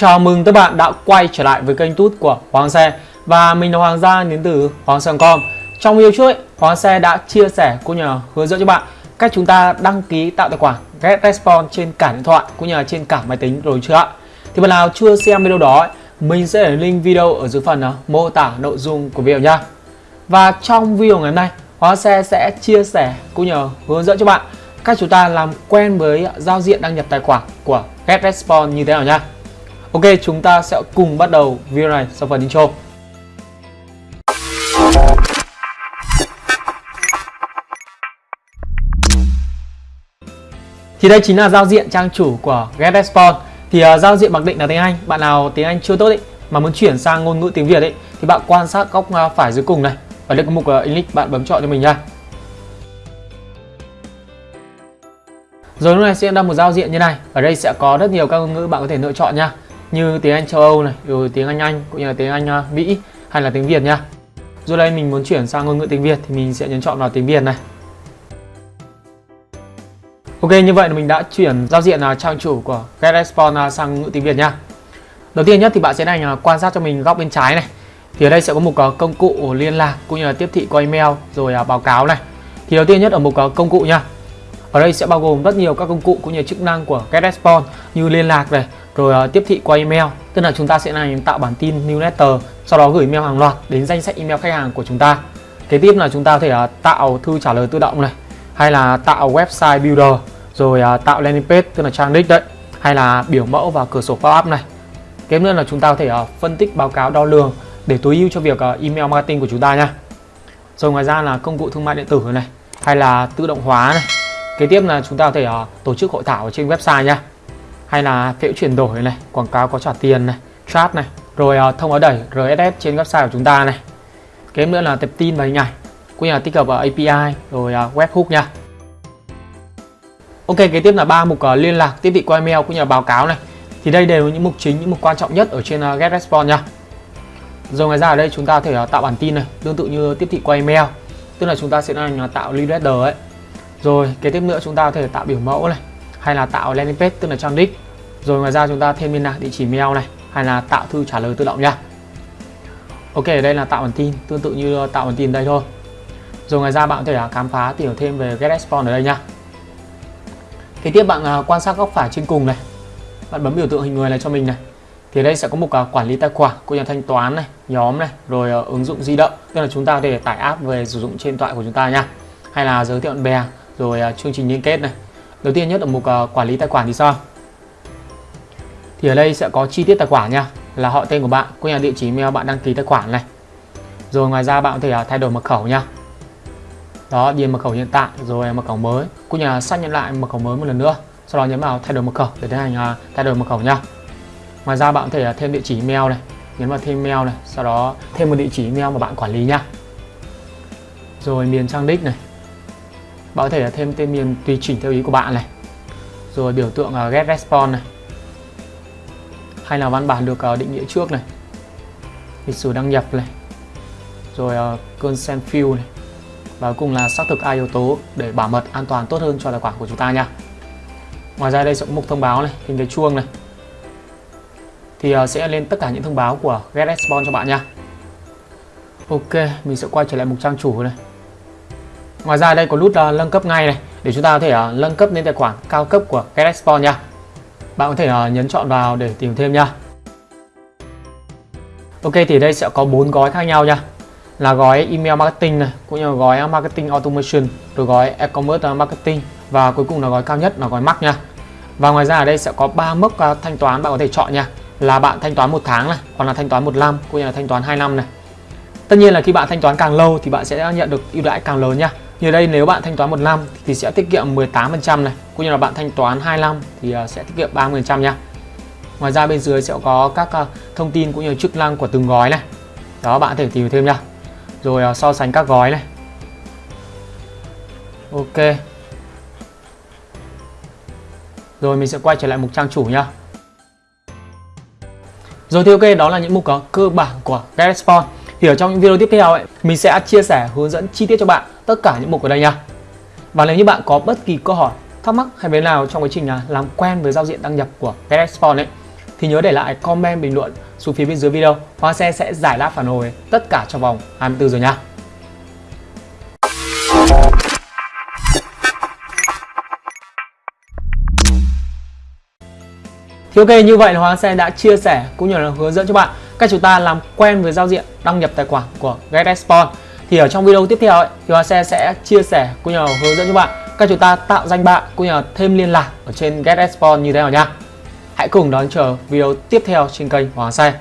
Chào mừng các bạn đã quay trở lại với kênh tút của Hoàng Xe. Và mình là Hoàng Gia đến từ Hoàng Xe.com Trong video trước, ấy, Hoàng Xe đã chia sẻ cũng như là hướng dẫn cho bạn cách chúng ta đăng ký tạo tài khoản Get Response trên cả điện thoại cũng như là trên cả máy tính rồi chưa ạ? Thì bạn nào chưa xem video đó, ấy, mình sẽ để link video ở dưới phần uh, mô tả nội dung của video nha. Và trong video ngày hôm nay, Hoàng Xe sẽ chia sẻ cũng như là hướng dẫn cho bạn cách chúng ta làm quen với giao diện đăng nhập tài khoản của Get Response như thế nào nha. Ok, chúng ta sẽ cùng bắt đầu video này sau phần intro. Thì đây chính là giao diện trang chủ của GetResponse. Thì uh, giao diện mặc định là tiếng Anh. Bạn nào tiếng Anh chưa tốt ấy mà muốn chuyển sang ngôn ngữ tiếng Việt ấy thì bạn quan sát góc uh, phải dưới cùng này. Ở đây có mục à, uh, English bạn bấm chọn cho mình nha. Rồi lúc này sẽ ra một giao diện như này. Ở đây sẽ có rất nhiều các ngôn ngữ bạn có thể lựa chọn nha như tiếng Anh châu Âu này, rồi tiếng Anh Anh cũng như là tiếng Anh à, Mỹ hay là tiếng Việt nha. Rồi đây mình muốn chuyển sang ngôn ngữ tiếng Việt thì mình sẽ nhấn chọn vào tiếng Việt này. Ok như vậy là mình đã chuyển giao diện là trang chủ của GetResponse à, sang ngữ tiếng Việt nha. Đầu tiên nhất thì bạn sẽ này à, quan sát cho mình góc bên trái này. Thì ở đây sẽ có một công cụ liên lạc cũng như là tiếp thị qua email rồi báo cáo này. Thì đầu tiên nhất ở mục công cụ nha. Ở đây sẽ bao gồm rất nhiều các công cụ cũng như chức năng của GetResponse như liên lạc này, rồi ờ, tiếp thị qua email. Tức là chúng ta sẽ làm tạo bản tin, newsletter, sau đó gửi email hàng loạt đến danh sách email khách hàng của chúng ta. Kế tiếp là chúng ta có thể ờ, tạo thư trả lời tự động này, hay là tạo website builder, rồi ờ, tạo landing page, tức là trang đích đấy, hay là biểu mẫu và cửa sổ pop-up này. Kế nữa là chúng ta có thể phân tích báo cáo đo lường để tối ưu cho việc email marketing của chúng ta nha. Rồi, ngoài ra là công cụ thương mại điện tử này, hay là tự động hóa này. Kế tiếp là chúng ta có thể tổ chức hội thảo ở trên website nha hay là phễu chuyển đổi này quảng cáo có trả tiền này chat này rồi uh, thông báo đẩy RSS trên website của chúng ta này. Kế nữa là tập tin và hình ảnh cũng như là tích hợp ờ, vào API rồi uh, webhook nha. Ok kế tiếp là ba mục uh, liên lạc tiếp thị qua email cũng như là báo cáo này. Thì đây đều những mục chính những mục quan trọng nhất ở trên uh, GetResponse nha. Rồi ngoài ra ở đây chúng ta có thể uh, tạo bản tin này tương tự như tiếp thị qua email tức là chúng ta sẽ là tạo lead letter ấy. Rồi kế tiếp nữa chúng ta có thể tạo biểu mẫu này hay là tạo landing page, tức là trang đích rồi ngoài ra chúng ta thêm liên lạc địa chỉ mail này, hay là tạo thư trả lời tự động nha. Ok đây là tạo bản tin, tương tự như ờ, tạo bản tin đây thôi. Rồi ngoài ra bạn có thể à, khám phá tìm hiểu thêm về get response ở đây nha. Kế tiếp bạn à, quan sát góc phải trên cùng này. Bạn bấm biểu tượng hình người này cho mình này. Thì đây sẽ có một à, quản lý tài khoản của nhà thanh toán này, nhóm này, rồi ờ, ứng dụng di động. Tức là chúng ta có thể tải app về sử dụng trên điện thoại của chúng ta nha. Hay là giới thiệu bạn bè, rồi chương trình liên kết này đầu tiên nhất ở mục uh, quản lý tài khoản thì sao? Thì ở đây sẽ có chi tiết tài khoản nha là họ tên của bạn cũng như địa chỉ email bạn đăng ký tài khoản này. Rồi ngoài ra bạn có thể uh, thay đổi mật khẩu nha. Đó điền mật khẩu hiện tại rồi mật khẩu mới cũng như là xác nhận lại mật khẩu mới một lần nữa sau đó nhấn vào thay đổi mật khẩu để tiến hành uh, thay đổi mật khẩu nha. Ngoài ra bạn có thể thêm địa chỉ email này nhấn vào thêm email này sau đó thêm một địa chỉ email mà bạn quản lý nha. Rồi miền trang đích này bạn có thể thêm tên miền tùy chỉnh theo ý của bạn này. Rồi biểu tượng uh, get response này. Hay là văn bản được uh, định nghĩa trước này. Lịch sử đăng nhập này. Rồi uh, consent field này. Và cùng là xác thực ai yếu tố để bảo mật an toàn tốt hơn cho tài khoản của chúng ta nha. Ngoài ra đây sẽ có mục thông báo này hình cái chuông này. Thì uh, sẽ lên tất cả những thông báo của get response cho bạn nha. Ok mình sẽ quay trở lại mục trang chủ này. Ngoài ra đây có nút uh, nâng cấp ngay này để chúng ta có thể uh, nâng cấp lên tài khoản cao cấp của GetExport nha. Bạn có thể uh, nhấn chọn vào để tìm thêm nha. Ok thì đây sẽ có bốn gói khác nhau nha. Là gói email marketing này, cũng như là gói marketing automation, rồi gói e-commerce marketing và cuối cùng là gói cao nhất là gói max nha. Và ngoài ra ở đây sẽ có ba mức uh, thanh toán bạn có thể chọn nha. Là bạn thanh toán một tháng này, hoặc là thanh toán một năm, cũng như là thanh toán 2 năm này. Tất nhiên là khi bạn thanh toán càng lâu thì bạn sẽ nhận được ưu đãi càng lớn nha. Như đây nếu bạn thanh toán một năm thì sẽ tiết kiệm 18% này, cũng như là bạn thanh toán 2 năm thì à, sẽ tiết kiệm 30% nha. Ngoài ra bên dưới sẽ có các à, thông tin cũng như chức năng của từng gói này. Đó bạn có thể tìm thêm nha. Rồi à, so sánh các gói này. Ok. Rồi mình sẽ quay trở lại mục trang chủ nha. Rồi thì ok, đó là những mục cơ bản của GetResponse. Thì ở trong những video tiếp theo ấy, mình sẽ chia sẻ hướng dẫn chi tiết cho bạn tất cả những mục ở đây nha. Và nếu như bạn có bất kỳ câu hỏi, thắc mắc hay vấn nào trong quá trình à, làm quen với giao diện đăng nhập của GetResponse ấy thì nhớ để lại comment bình luận xuống phía bên dưới video. Hoa Xe sẽ giải đáp phản hồi tất cả trong vòng 24 giờ nha. Thì ok như vậy là Hoàng Xe đã chia sẻ cũng như là hướng dẫn cho bạn cách chúng ta làm quen với giao diện đăng nhập tài khoản của GetResponse. Thì ở trong video tiếp theo ấy, thì Hoàng Xe sẽ chia sẻ cũng như là hướng dẫn cho bạn cách chúng ta tạo danh bạ cũng như là thêm liên lạc ở trên GetResponse như thế nào nha Hãy cùng đón chờ video tiếp theo trên kênh Hoàng Xe.